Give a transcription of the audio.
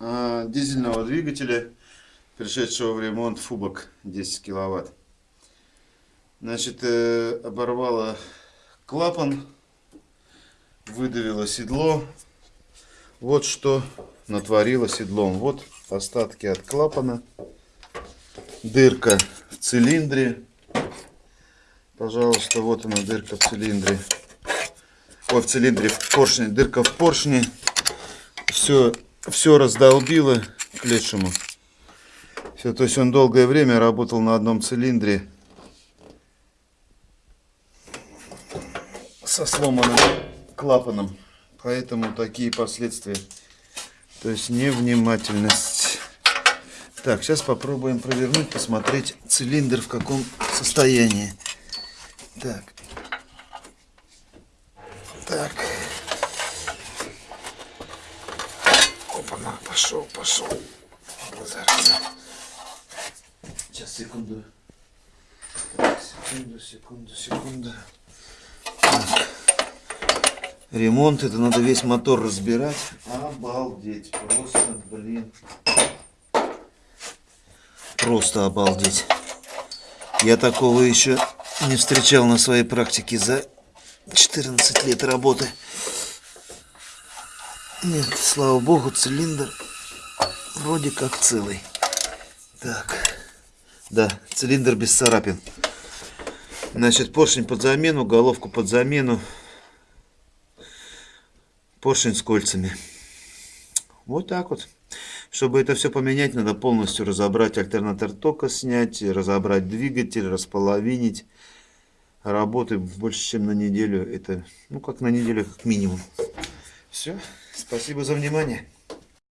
э, дизельного двигателя, пришедшего в ремонт Фубок 10 киловатт. Значит, э, оборвало клапан, выдавило седло. Вот что натворило седлом. Вот остатки от клапана, дырка в цилиндре. Пожалуйста, вот она дырка в цилиндре. Ой, в цилиндре, в поршне, дырка в поршне. Все, все раздолбило к лешему. Все, то есть он долгое время работал на одном цилиндре. Со сломанным клапаном. Поэтому такие последствия. То есть невнимательность. Так, сейчас попробуем провернуть, посмотреть цилиндр в каком состоянии. Так. Так. На, пошел, пошел. Зараза. Сейчас, секунду. Секунду, секунду, секунду. Так. Ремонт, это надо весь мотор разбирать. Обалдеть, просто, блин. Просто обалдеть. Я такого еще не встречал на своей практике за 14 лет работы. Нет, слава богу, цилиндр вроде как целый. Так, да, цилиндр без царапин. Значит, поршень под замену, головку под замену. Поршень с кольцами. Вот так вот. Чтобы это все поменять, надо полностью разобрать альтернатор тока, снять, разобрать двигатель, располовинить. Работы больше, чем на неделю. Это, ну, как на неделю, как минимум. Все. Спасибо за внимание.